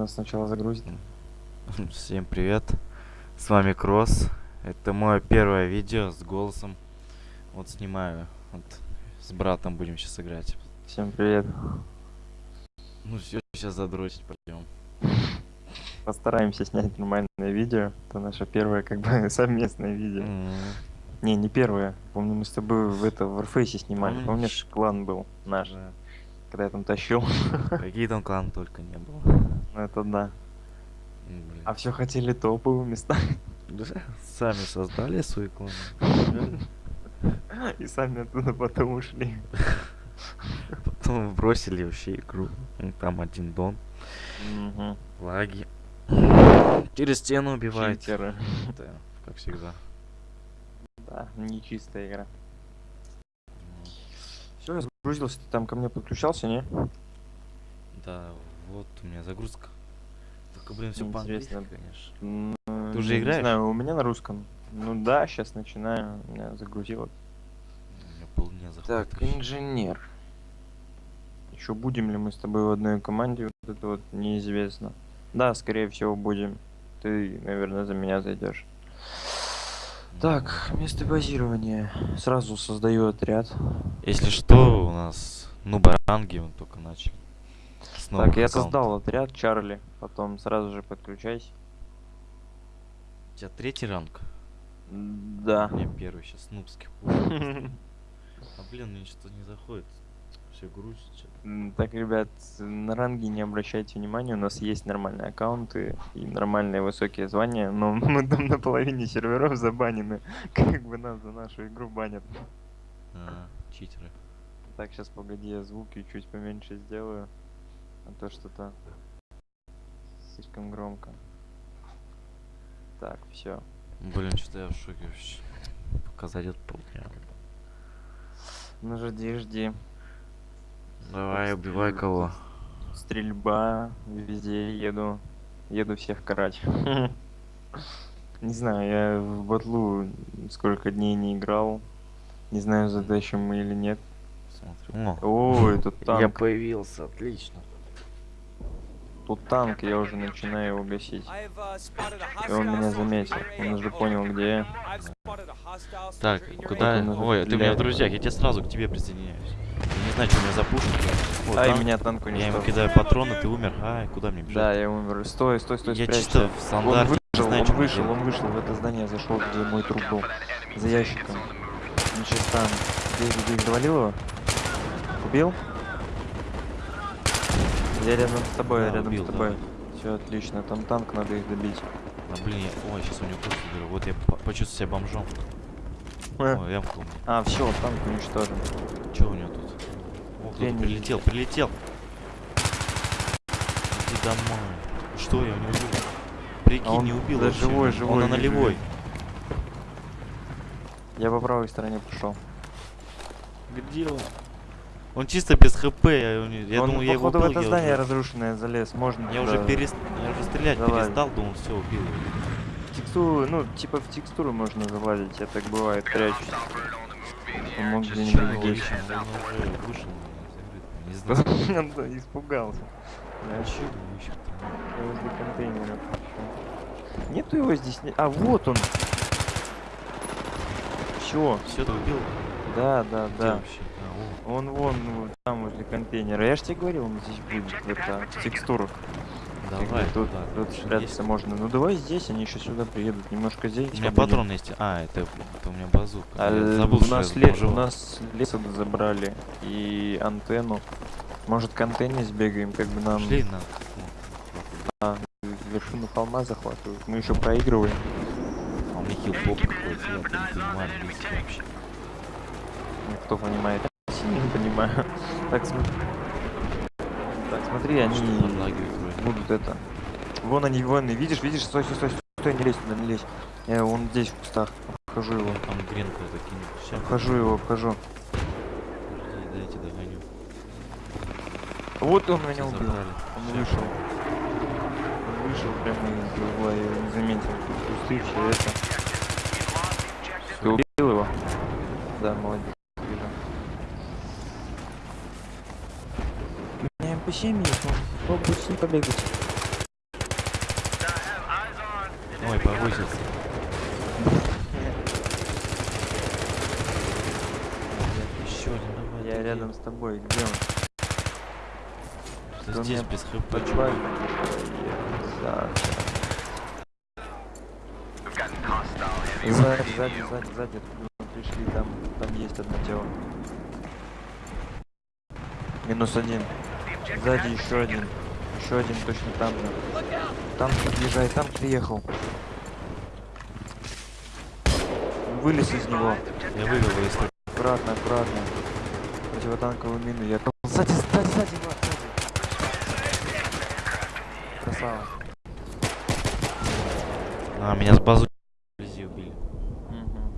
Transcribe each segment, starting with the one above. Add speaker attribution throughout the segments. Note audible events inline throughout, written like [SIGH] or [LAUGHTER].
Speaker 1: Нас сначала загрузит. [LAUGHS]
Speaker 2: Всем привет, с вами Кросс. Это мое первое видео с голосом. Вот снимаю, вот с братом будем сейчас играть.
Speaker 1: Всем привет.
Speaker 2: Ну все, сейчас задротить пойдем. [LAUGHS]
Speaker 1: Постараемся снять нормальное видео. Это наше первое, как бы, [LAUGHS] совместное видео. Не, не первое. Помню, мы с тобой в это в Warface снимали.
Speaker 2: Помнишь?
Speaker 1: Помнишь, клан был наш,
Speaker 2: Да.
Speaker 1: когда я там тащил.
Speaker 2: Какие там кланы только не было.
Speaker 1: Ну это да.
Speaker 2: М, блин.
Speaker 1: А все хотели топовые места.
Speaker 2: Сами создали свои кланы.
Speaker 1: И сами оттуда потом ушли.
Speaker 2: Потом бросили вообще игру. Ну, Там один дон,
Speaker 1: Мгм.
Speaker 2: лаги. Через стену убивает. Да, как всегда.
Speaker 1: Да, нечистая игра. Все, я загрузился, ты там ко мне подключался, не?
Speaker 2: Да, вот у меня загрузка. Только, блин, все по-английски, конечно.
Speaker 1: М,
Speaker 2: Ты уже
Speaker 1: не
Speaker 2: играешь?
Speaker 1: знаю, у меня на русском. Ну да, сейчас начинаю. Меня загрузило.
Speaker 2: У меня полдня заходит.
Speaker 1: Так, инженер. Еще будем ли мы с тобой в одной команде? Вот это вот неизвестно. Да, скорее всего будем. Ты, наверное, за меня зайдешь. Так, место базирования. Сразу создаю отряд.
Speaker 2: Если что, у нас ну баранги мы только начали. С
Speaker 1: так,
Speaker 2: новых
Speaker 1: я создал отряд Чарли. Потом сразу же подключайся.
Speaker 2: У тебя третий ранг?
Speaker 1: Да.
Speaker 2: У меня первый сейчас нубских. А блин, мне что-то не заходит. Все грузит что-то.
Speaker 1: М, Так, ребят, на ранги не обращайте внимания, у нас есть нормальные аккаунты и нормальные высокие звания, но [LAUGHS] мы там на половине серверов забанены, [LAUGHS] как бы нас за нашу игру банят.
Speaker 2: А, читеры.
Speaker 1: Так, сейчас погоди, я звуки чуть поменьше сделаю, а то что-то слишком громко. Так, все.
Speaker 2: Блин, что-то я в шоке вообще. Пока зайдет полдня.
Speaker 1: Ну жди, жди.
Speaker 2: Давай, убивай кого.
Speaker 1: Стрельба, везде еду. Еду всех карать. [LAUGHS] Не знаю, я в батлу сколько дней не играл. Не знаю, задачим мы или нет.
Speaker 2: Смотрю. О,
Speaker 1: О, тут [LAUGHS]
Speaker 2: я
Speaker 1: танк.
Speaker 2: появился, отлично.
Speaker 1: Тут танк, я уже начинаю его гасить.
Speaker 3: И он меня заметил.
Speaker 1: Он уже понял, где я.
Speaker 2: Так, куда?
Speaker 1: Он
Speaker 2: Ой, ты у меня в друзьях, я тебе сразу к тебе присоединяюсь. Я не знаю, что у меня за пушка. Вот,
Speaker 1: Ай,
Speaker 2: танк.
Speaker 1: меня танк
Speaker 2: Я ему кидаю патроны, ты умер. Ай, куда мне бежать?
Speaker 1: Да, я умер. Стой, стой, стой,
Speaker 2: Я
Speaker 1: спрячься.
Speaker 2: чисто в
Speaker 1: Он
Speaker 2: стандарте. не
Speaker 1: он
Speaker 2: что мне
Speaker 1: вышел, он вышел в это здание, зашел, где мой труп был. За ящиком. Он сейчас там. Здесь, здесь завалил его? Убил? Я рядом с тобой, я
Speaker 2: Да,
Speaker 1: рядом
Speaker 2: убил,
Speaker 1: с тобой.
Speaker 2: давай.
Speaker 1: Все отлично, там танк, надо их добить.
Speaker 2: А, блин, я... Ой, сейчас у него пушку беру. Вот я по- почувствую себя бомжом. Ой, ямка у меня.
Speaker 1: А, все, танк уничтожен.
Speaker 2: Че у него тут? О, кто-то
Speaker 1: Я не
Speaker 2: прилетел, прилетел. Иди домой. Что я не убил? Прикинь,
Speaker 1: А он
Speaker 2: не убил
Speaker 1: да
Speaker 2: вообще.
Speaker 1: живой,
Speaker 2: Он
Speaker 1: живой,
Speaker 2: на нулевой.
Speaker 1: Я по правой стороне пошел.
Speaker 2: Где он? Он чисто без хп. Я, я
Speaker 1: он,
Speaker 2: думал, я его убил.
Speaker 1: в это здание
Speaker 2: уже,
Speaker 1: разрушенное залез, можно
Speaker 2: я
Speaker 1: туда
Speaker 2: уже, перест... я уже стрелять
Speaker 1: Залазь.
Speaker 2: перестал, думал, все, убил.
Speaker 1: В текстуру, ну, типа в текстуру можно залазить, я так бывает, прячусь. Он мог где-нибудь здесь.
Speaker 2: Не знаю. [LAUGHS]
Speaker 1: Он испугался.
Speaker 2: А
Speaker 1: Я возле контейнера. Нету его здесь. А, вот он. Все.
Speaker 2: Все, ты убил?
Speaker 1: Да, да,
Speaker 2: Где
Speaker 1: да.
Speaker 2: вообще?
Speaker 1: Он вон там возле контейнера. Я же тебе говорил, он здесь будет это, в текстурах.
Speaker 2: Давай,
Speaker 1: тут,
Speaker 2: туда.
Speaker 1: тут спрятаться можно. Ну давай здесь, они еще сюда приедут. Немножко здесь.
Speaker 2: У меня
Speaker 1: побудем.
Speaker 2: патрон есть. А, это, это у меня базука.
Speaker 1: А, э,
Speaker 2: забыл,
Speaker 1: у нас, ле- у нас лес забрали и антенну. Может к антенне сбегаем, как бы нам
Speaker 2: Шли на...
Speaker 1: а, вершину холма захватывают. Мы еще проигрываем.
Speaker 2: А у меня хилпоп какой-то, я не понимаю вообще.
Speaker 1: Ну, Кто понимает? [LAUGHS] Не понимаю. Так, смотри. Так, смотри, они
Speaker 2: Что
Speaker 1: будут это. Вон они, вон, видишь, видишь, стой, стой, стой, стой, не лезь туда, не лезь. Я вон здесь в кустах. Обхожу его.
Speaker 2: Там гренку закинет.
Speaker 1: Обхожу его, обхожу.
Speaker 2: Дайте догоню.
Speaker 1: Вот он меня убил. Он вышел. Вышел прямо из угла, я не заметил. Кусты, все это. Ты убил его? Да, молодец. Вижу. У меня МП7 есть, может попробовать с ним побегать.
Speaker 2: Ой, повысился. Еще один, давай.
Speaker 1: Я рядом с тобой. Где он? у
Speaker 2: Здесь без хп.
Speaker 1: Сзади, сзади, сзади, сзади. Пришли, там, там есть одно тело. Минус один. Сзади еще один. Еще один точно там же. Там подъезжает, там приехал. Вылез из него.
Speaker 2: Я вывел его строя.
Speaker 1: Аккуратно, аккуратно. Противотанковую мину. Я сзади, сзади, сзади, сзади. Красава.
Speaker 2: А, меня с базу вблизи убили.
Speaker 1: Мгм.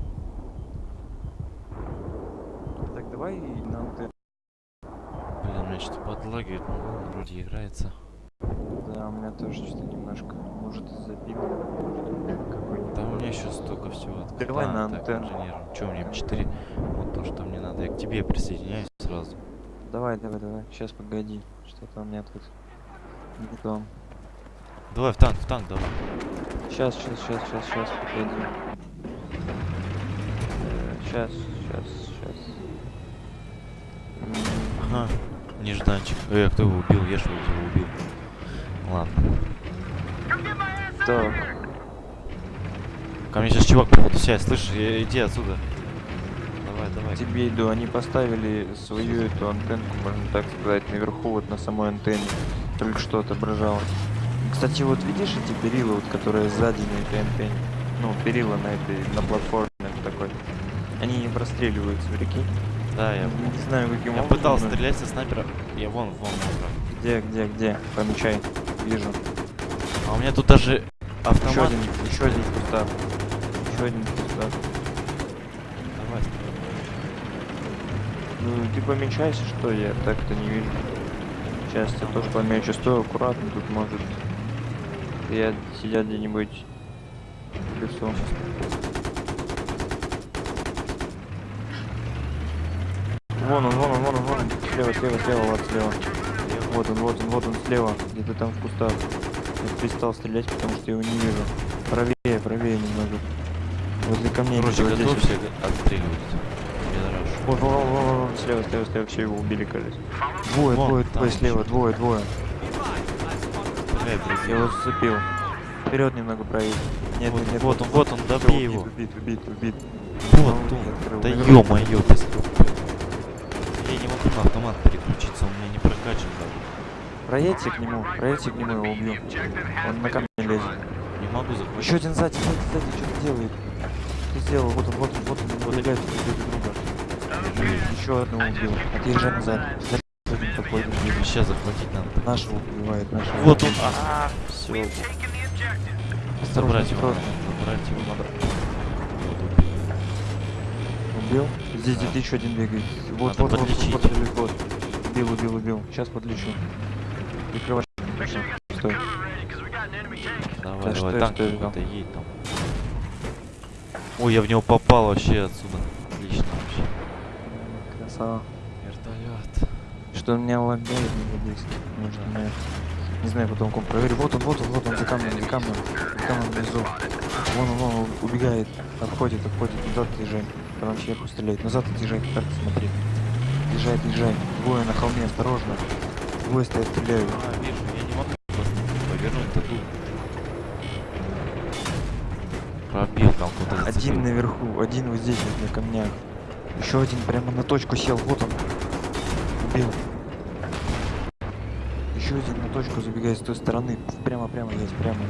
Speaker 1: Так, давай на антенну.
Speaker 2: Блин, у меня но ладно, вроде играется.
Speaker 1: Да, у меня тоже что-то немножко. Может из-за какой-нибудь.
Speaker 2: Да у меня еще столько всего.
Speaker 1: Давай на антенну.
Speaker 2: инженер. Че мне М4? Вот то, что мне надо. Я к тебе присоединяюсь сразу.
Speaker 1: Давай, давай, давай. Сейчас погоди. Что-то у меня тут не то.
Speaker 2: Давай в танк, в танк, давай.
Speaker 1: Сейчас, сейчас, сейчас, сейчас, сейчас, погоди. Сейчас, сейчас, сейчас.
Speaker 2: Ага, нежданчик. Эй, кто его убил? Я что его убил? Ладно.
Speaker 1: Так,
Speaker 2: Ко мне сейчас чувак, походу, сядь, слышишь? Э, Иди отсюда. Давай, давай.
Speaker 1: тебе иду. Они поставили свою эту антенку, можно так сказать, наверху, вот на самой антенне. Только что отображалось. Кстати, вот видишь эти перила, вот, которые сзади на этой антенне? Ну, перила на этой, на платформе такой. Они не простреливаются, прикинь.
Speaker 2: Да, я...
Speaker 1: Не знаю, каким
Speaker 2: Я пытался
Speaker 1: но-
Speaker 2: стрелять со снайпера. Я вон, вон, вон.
Speaker 1: Где, где, где? Помечай. Вижу.
Speaker 2: А у меня тут даже
Speaker 1: Еще
Speaker 2: автомат.
Speaker 1: один, еще один в кустах. Еще один в кустах.
Speaker 2: Давай,
Speaker 1: Ну, ты помечайся, что я так-то не вижу. Сейчас я тоже помечу. Стой аккуратно, тут может... Я сидят где-нибудь в лесу. Вон он, вон он, вон он, вон он. Слева, слева, слева, вот слева. Вот он, вот он, вот он слева. Где-то там в кустах. Я перестал стрелять, потому что я его не вижу. Правее, правее немного. Возле камней.
Speaker 2: Короче,
Speaker 1: вот здесь
Speaker 2: готовься отстреливать. Пидораш.
Speaker 1: вот, вон, вон, вон, вон, слева, слева, слева, все его убили, кажется. Двое,
Speaker 2: Вон,
Speaker 1: двое, двое слева, двое, двое. Я его зацепил. Вперед немного проедь. Нет,
Speaker 2: Вот
Speaker 1: нет, нет.
Speaker 2: вот он, вот он, добей
Speaker 1: убит,
Speaker 2: его.
Speaker 1: Убит, убит, убит.
Speaker 2: Вот
Speaker 1: Ну,
Speaker 2: он. Да ё-моё, без трупа. Я не могу на автомат переключиться, он у меня не прокачан даже.
Speaker 1: Проедьте к нему, проедьте к нему, его убью. Он на камень лезет.
Speaker 2: Не могу захватить.
Speaker 1: Еще один сзади, сзади, сзади, что-то делает. Что сделал? Вот он, вот он, вот он, убегает друг друга. Еще одного убил. Отъезжай назад. За один подходит, ближе.
Speaker 2: Сейчас захватить надо.
Speaker 1: Нашего убивает, нашего.
Speaker 2: Вот он. А, все.
Speaker 1: Осторожно,
Speaker 2: Забрать его. Забрать его надо.
Speaker 1: Убил? Здесь где-то еще один бегает. Вот,
Speaker 2: Надо
Speaker 1: вот, вот, вот,
Speaker 2: подлечить.
Speaker 1: вот, вот, вот. Убил, убил, убил. Сейчас подлечу. Прикрывай. Стой.
Speaker 2: Давай,
Speaker 1: Да
Speaker 2: давай, танк какой-то едет там. Ой, я в него попал вообще отсюда. Отлично вообще.
Speaker 1: Красава.
Speaker 2: Вертолет.
Speaker 1: Что меня лагает не здесь. Может, меня... Не знаю, потом ком проверю. Вот он, вот он, вот он, за камнем, за камнем. За камнем внизу. Вон он, вон он, убегает. Обходит, обходит. Назад отъезжай. Когда он сверху стреляет. Назад отъезжай, как смотри. Отъезжай, отъезжай. Двое на холме, осторожно. Двое стоят, стреляют.
Speaker 2: А, вижу, я не могу просто повернуть таду. Пробил там куда-то.
Speaker 1: Один наверху, один вот здесь вот на камнях. Еще один прямо на точку сел, вот он. Убил. Еще один на точку забегает с той стороны. Прямо, прямо есть, прямо.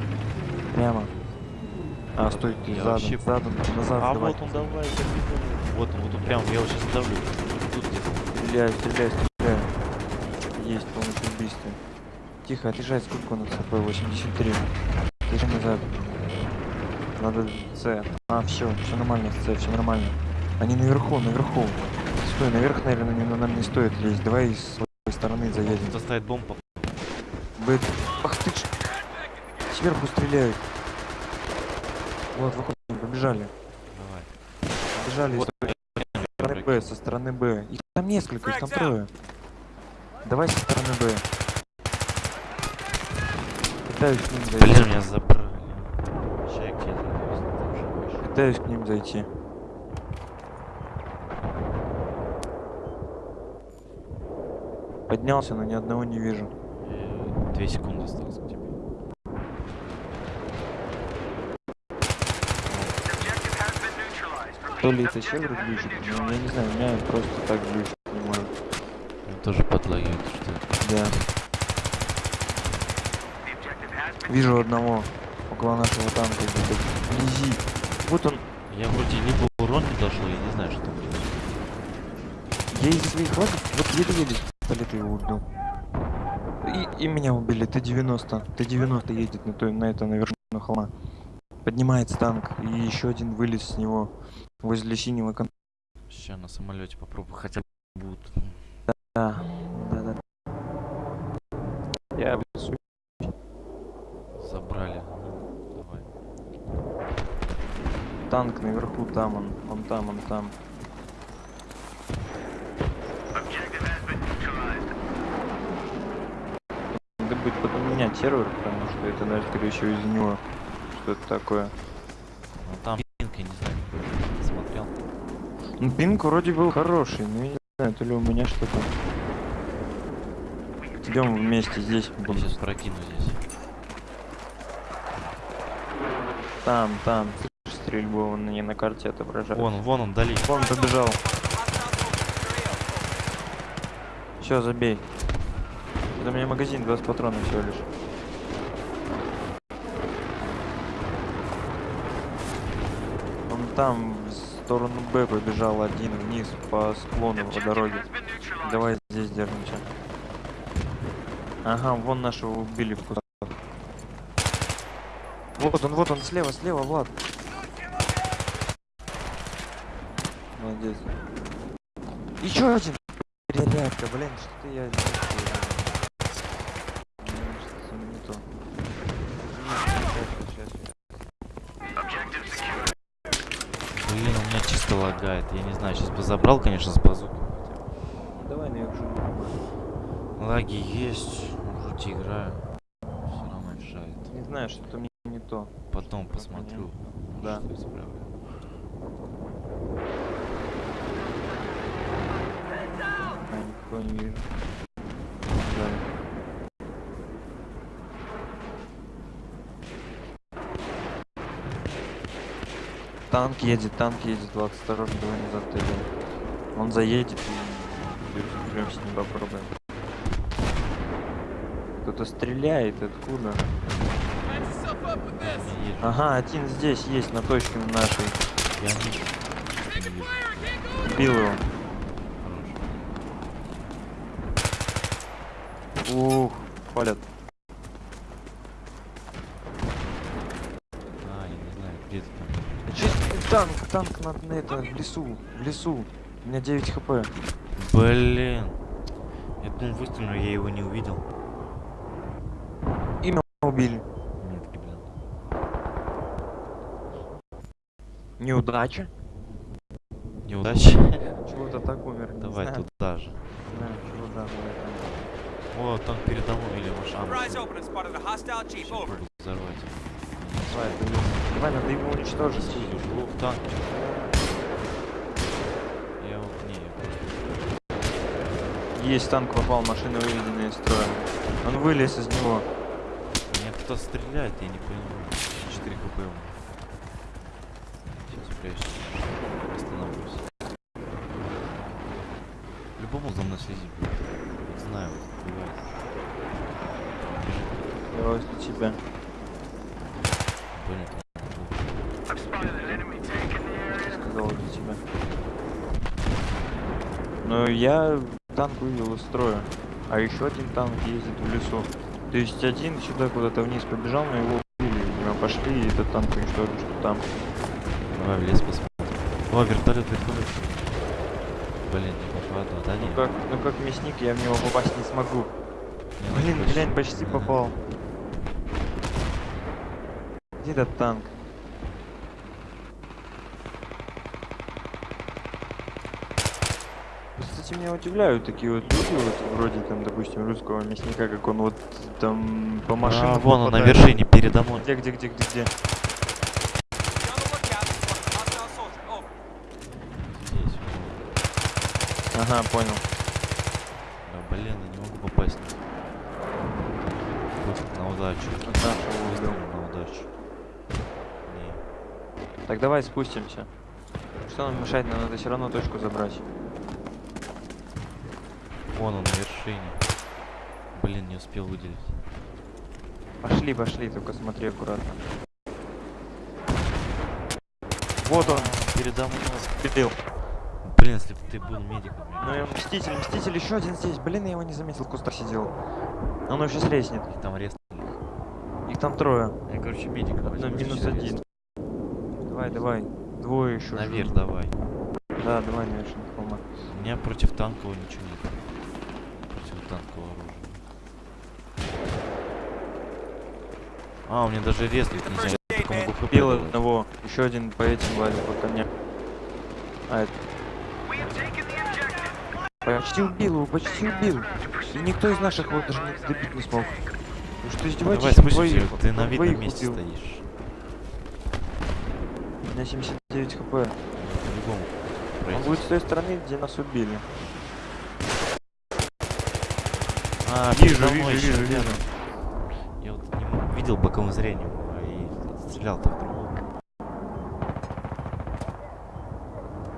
Speaker 1: Прямо. А, стой, ты задом,
Speaker 2: вообще-
Speaker 1: задом, назад
Speaker 2: А
Speaker 1: давай.
Speaker 2: вот он, давай, капитан. Вот он, вот он, прям, я его сейчас давлю. Тут где-то.
Speaker 1: Стреляю, стреляю, стреляю. Есть полностью убийство. Тихо, отъезжай, сколько у нас ХП? 83. Отъезжай назад. Надо С. А, все, все нормально с все нормально. Они наверху, наверху. Стой, наверх, наверное, не, нам не стоит лезть. Давай с своей стороны заедем.
Speaker 2: Кто ставит бомбу?
Speaker 1: Бэт. Ах ты ж. Сверху стреляют. Вот, выходим, побежали.
Speaker 2: Давай.
Speaker 1: Побежали
Speaker 2: Вот,
Speaker 1: со стороны Б, со стороны Б. Их там несколько, их там трое. Давай со стороны Б. Пытаюсь к ним зайти.
Speaker 2: Блин, меня забрали.
Speaker 1: Пытаюсь к ним зайти. Поднялся, но ни одного не вижу.
Speaker 2: Э, Две секунды осталось к тебе.
Speaker 1: То ли это сервер глючит, но я не знаю, у меня просто так глючит, не может.
Speaker 2: Он тоже подлагивает, что ли?
Speaker 1: Да. Вижу одного около нашего танка где-то вблизи. Вот он.
Speaker 2: Я вроде либо урон не дошел, я не знаю, что там.
Speaker 1: Я из своих лагов вот еле-еле с пистолета его убил. И, и меня убили. Т-90. Т-90 едет на, той, на это, на вершину холма. Поднимается танк. И еще один вылез с него возле синего кон...
Speaker 2: Сейчас на самолете попробую, хотя бы будут.
Speaker 1: Да, да, да. Я обессу-
Speaker 2: Забрали. Давай.
Speaker 1: танк наверху, там он. Он там, он там. Надо будет потом менять сервер, потому что это, даже, скорее всего, из него что-то такое.
Speaker 2: Ну там пинг, я не знаю. Не смотрел.
Speaker 1: Ну, пинг вроде был хороший, но я не знаю, то ли у меня что-то. Идем вместе здесь.
Speaker 2: Я сейчас прокину здесь.
Speaker 1: Там, там. Стрельбу он не на карте отображает.
Speaker 2: Вон, вон он, вдали.
Speaker 1: Вон побежал. Все, забей. Это у меня магазин 20 патронов всего лишь. Он там в сторону Б побежал один вниз по склону по дороге. Давай здесь держимся. Ага, вон нашего убили в кустах. Вот он, вот он, слева, слева, Влад. Молодец. Еще один. Ребятка, блин, что-то я... не успел. Блин, что-то не то. Сейчас, сейчас, сейчас.
Speaker 2: Блин, чисто лагает. Я не знаю, сейчас бы забрал, конечно, с базуки.
Speaker 1: Давай наверху.
Speaker 2: Лаги есть, вроде играю. Все равно мешает.
Speaker 1: Не знаю, что-то мне не то.
Speaker 2: Потом посмотрю.
Speaker 1: Да.
Speaker 2: Что исправлю.
Speaker 1: А, никакого не вижу. Да. Танк едет, танк едет, Влад, осторожно, давай назад отойдем. Он заедет и берем с ним попробуем. Кто-то стреляет, откуда?
Speaker 2: Не.
Speaker 1: Ага, один здесь есть, на точке нашей.
Speaker 2: Я не. Не.
Speaker 1: Бил его. Ух, палят.
Speaker 2: А, я не знаю, где ты там.
Speaker 1: Чё, танк, танк на, на это, в лесу, в лесу. У меня 9 хп.
Speaker 2: Блин. Я думал, выстрелил, но я его не увидел.
Speaker 1: Имя убили.
Speaker 2: Нет, блин.
Speaker 1: Неудача.
Speaker 2: Неудачи.
Speaker 1: Чего-то так умер.
Speaker 2: Давай
Speaker 1: знаю.
Speaker 2: туда же.
Speaker 1: Не знаю, чего да.
Speaker 2: О, там передо мной или машина. Взорвать.
Speaker 1: Давай, давай. Давай, надо его уничтожить.
Speaker 2: Живу в танке. Я вот не,
Speaker 1: Есть танк попал, машина выведена из строя. Он вылез из него.
Speaker 2: Меня кто стреляет, я не понимаю. 4 хп у меня. Сейчас прячусь. Остановлюсь. Любому за мной. Не знаю, вот бывает.
Speaker 1: Я возле тебя.
Speaker 2: Блин,
Speaker 1: Я сказал тебя. Но я танк вывел из строя. А еще один танк ездит в лесу. То есть один сюда куда-то вниз побежал, но его убили. Мы пошли и этот танк уничтожили, что там.
Speaker 2: давай в лес посмотрим. О, вертолет, вертолет. Блин, не попаду, да
Speaker 1: Ну
Speaker 2: нет?
Speaker 1: как, ну как мясник я в него попасть не смогу.
Speaker 2: Не,
Speaker 1: Блин,
Speaker 2: ну,
Speaker 1: глянь, почти
Speaker 2: Ага.
Speaker 1: попал. Где этот танк? Кстати, меня удивляют такие вот люди, вот вроде там, допустим, русского мясника, как он вот там по машинам.
Speaker 2: А, вон он на вершине передо мной.
Speaker 1: Где, где, где, где, где? Ага, понял. Так давай спустимся. Что нам мешает? Нам надо все равно точку забрать.
Speaker 2: Вон он на вершине. Блин, не успел выделить.
Speaker 1: Пошли, пошли, только смотри аккуратно. Вот он, передо мной. Пилил.
Speaker 2: Блин, если бы ты был медиком.
Speaker 1: Ну и
Speaker 2: кажется,
Speaker 1: мститель, мститель еще один здесь. Блин, я его не заметил, в кустах сидел. Он его сейчас резнет.
Speaker 2: их там резко.
Speaker 1: Их там трое.
Speaker 2: Я, короче,
Speaker 1: Одно
Speaker 2: возьму,
Speaker 1: минус один. Давай, давай. Двое еще.
Speaker 2: Наверх давай.
Speaker 1: Да, давай на вершину холма.
Speaker 2: У меня против танкового ничего нет. Против танкового оружия. А, у меня даже резнуть нельзя. Я только могу давать.
Speaker 1: одного. Еще один по этим лазит по камням. А, это... Почти убил его, почти убил. И никто из наших его даже не добить не смог. Вы что, издеваетесь?
Speaker 2: Давай спустимся, ты на видном месте
Speaker 1: убил.
Speaker 2: стоишь.
Speaker 1: Меня 79 хп.
Speaker 2: По-любому.
Speaker 1: Он будет с той стороны, где нас убили.
Speaker 2: А,
Speaker 1: Вижу,
Speaker 2: передо мной
Speaker 1: вижу,
Speaker 2: ещё
Speaker 1: вижу,
Speaker 2: рядом. Я вот не видел боковым зрением а и стрелял-то в другого.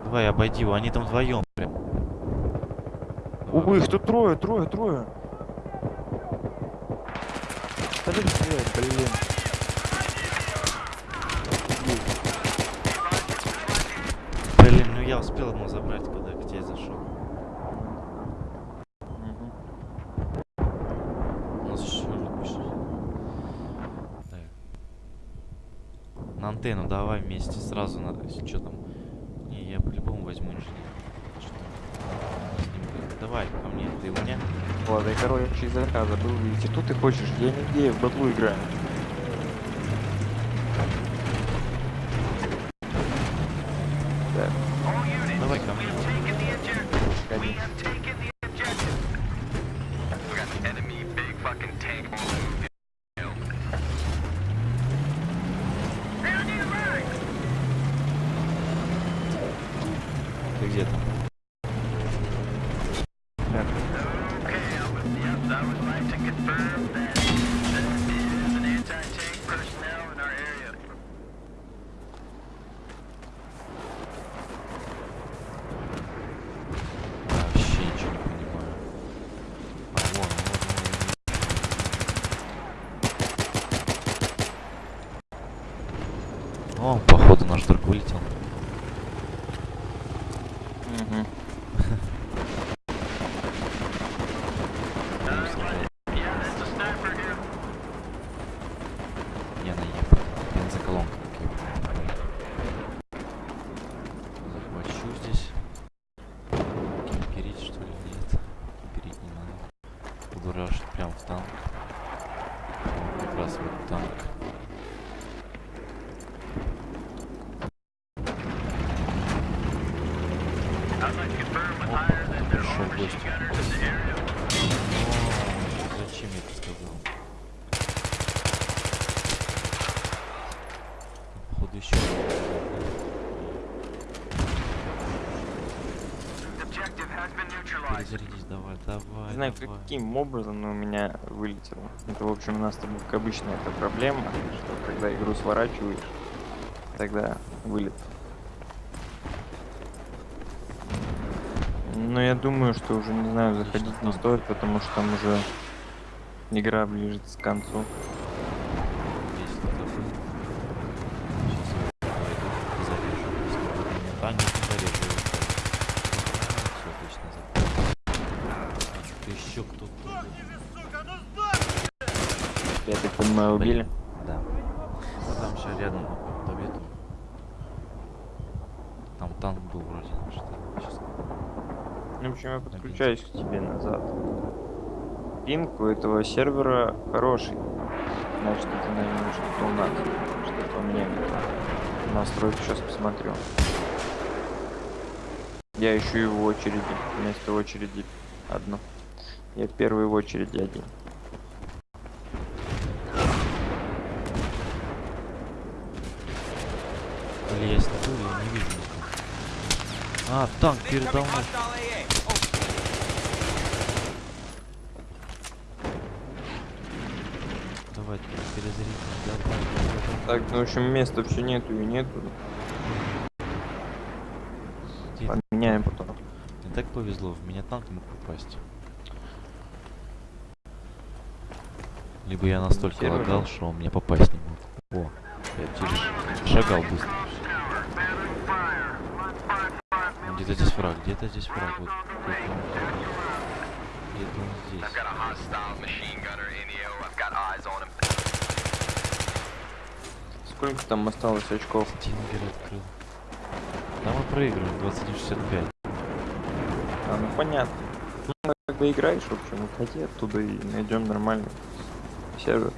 Speaker 2: Давай, обойди его, они там вдвоем прям.
Speaker 1: Увы, их тут трое, трое, трое. Блин.
Speaker 2: Блин, ну я успел ему забрать, когда к тебе зашел.
Speaker 1: Мгм.
Speaker 2: У нас еще пишет. Так. На антенну давай вместе сразу надо. Что там? Не, я по-любому возьму инженер. Что там? С ним будет. Давай, ко мне. Ты у меня?
Speaker 1: Ладно, я, короче, из заказа был видите, что ты хочешь? Я нигде в батлу играю. Так,
Speaker 2: Давай ко мне.
Speaker 1: конечно.
Speaker 2: Ты где там?
Speaker 1: Так,
Speaker 2: Вообще ничего не понимаю. А, вон, вон, вон, вон. О, походу наш друг вылетел.
Speaker 1: Мгм.
Speaker 2: Будем стрелять. Я наебал. Бензоколонка. как я понимаю. Захвачу здесь. Кемперить что ли? Нет. Кемперить не рашить прям в танк. Вот как раз вот танк. Опа, кто пришел в гости. О, Зачем я это сказал? Походу еще. Перезарядись, давай, давай.
Speaker 1: Не знаю, каким образом, но у меня вылетело. Это, в общем, у нас там, как обычно, это проблема, что когда игру сворачиваешь, тогда вылет. Но я думаю, что уже, не знаю, заходить не
Speaker 2: танк.
Speaker 1: стоит, потому что там уже игра ближется к концу.
Speaker 2: Здесь кто-то был. Сейчас я пойду и зарежу. Если будет у меня танк, то зарежу его. Все, отлично, за. Ты еще кто-то.
Speaker 1: Так понимаю, убили.
Speaker 2: Да. А там сейчас рядом добьет. Там танк был вроде. Что сейчас.
Speaker 1: Ну, в общем, я подключаюсь к тебе назад. Пинг у этого сервера хороший. Значит, это, наверное, что-то у нас. Что-то у меня не то. Настройки сейчас посмотрю. Я ищу его в очереди. Вместо очереди одну. Я первый в очереди один.
Speaker 2: А, танк передо мной. Давай, перезарядим.
Speaker 1: Так, ну в общем места все нету и нету. Поменяем потом.
Speaker 2: Мне так повезло, в меня танк мог попасть. Либо я настолько лагал, что он меня попасть не мог. О, я через шагал быстро. Где-то здесь враг, где-то здесь враг. Вот, где-то он, здесь.
Speaker 1: Сколько там осталось очков?
Speaker 2: Тингер открыл. Да мы проигрываем 21.65.
Speaker 1: А, ну понятно. Ну, когда играешь, в общем, уходи оттуда и найдем нормальный сервер.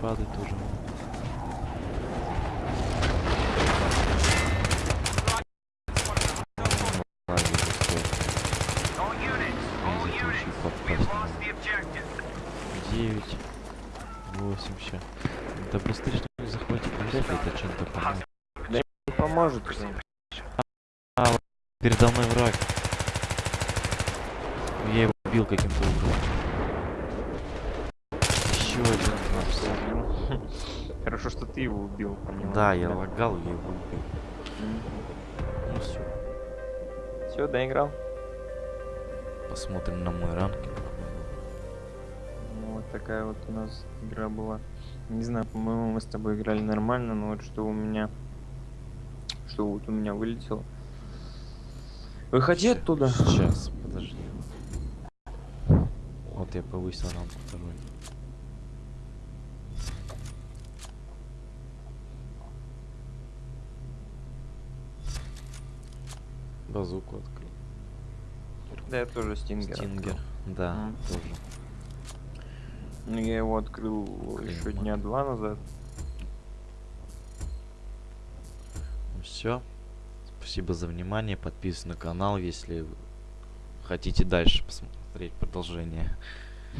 Speaker 2: Падают тоже. Ладно, пустой.
Speaker 4: All units, all
Speaker 2: Из этого
Speaker 4: units.
Speaker 2: еще попасть
Speaker 4: We've
Speaker 2: не
Speaker 4: lost
Speaker 2: могу.
Speaker 4: the objective.
Speaker 2: 9, 8 сейчас. Да быстрее что ли захватить вряд ли это чем-то поможет.
Speaker 1: Не поможет уже.
Speaker 2: Передо мной враг. Я его убил каким-то образом. Еще один наш.
Speaker 1: Хорошо, что ты его убил. понимаешь,
Speaker 2: Да, я лагал, я его убил. Ну все.
Speaker 1: Все, доиграл?
Speaker 2: Посмотрим на мой ранг.
Speaker 1: Такая вот у нас игра была. Не знаю, по-моему, мы с тобой играли нормально, но вот что у меня... Что вот у меня вылетело. Выходи
Speaker 2: Ща-
Speaker 1: оттуда.
Speaker 2: Сейчас, подожди. Вот я повысил ранг второй. Базуку открыл.
Speaker 1: Да, я тоже Стингер.
Speaker 2: Стингер. Да,
Speaker 1: Мгм.
Speaker 2: тоже.
Speaker 1: Ну, я его открыл еще
Speaker 2: Клеймор.
Speaker 1: дня два назад.
Speaker 2: Все. Спасибо за внимание. Подписывайтесь на канал, если хотите дальше посмотреть продолжение.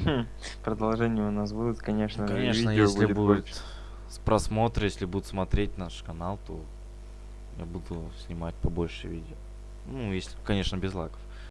Speaker 1: Хм, Продолжения у нас будут, конечно.
Speaker 2: Ну, конечно, если
Speaker 1: будет
Speaker 2: будет с просмотра, если будут смотреть наш канал, то я буду снимать побольше видео. Ну, если, конечно, без лайков.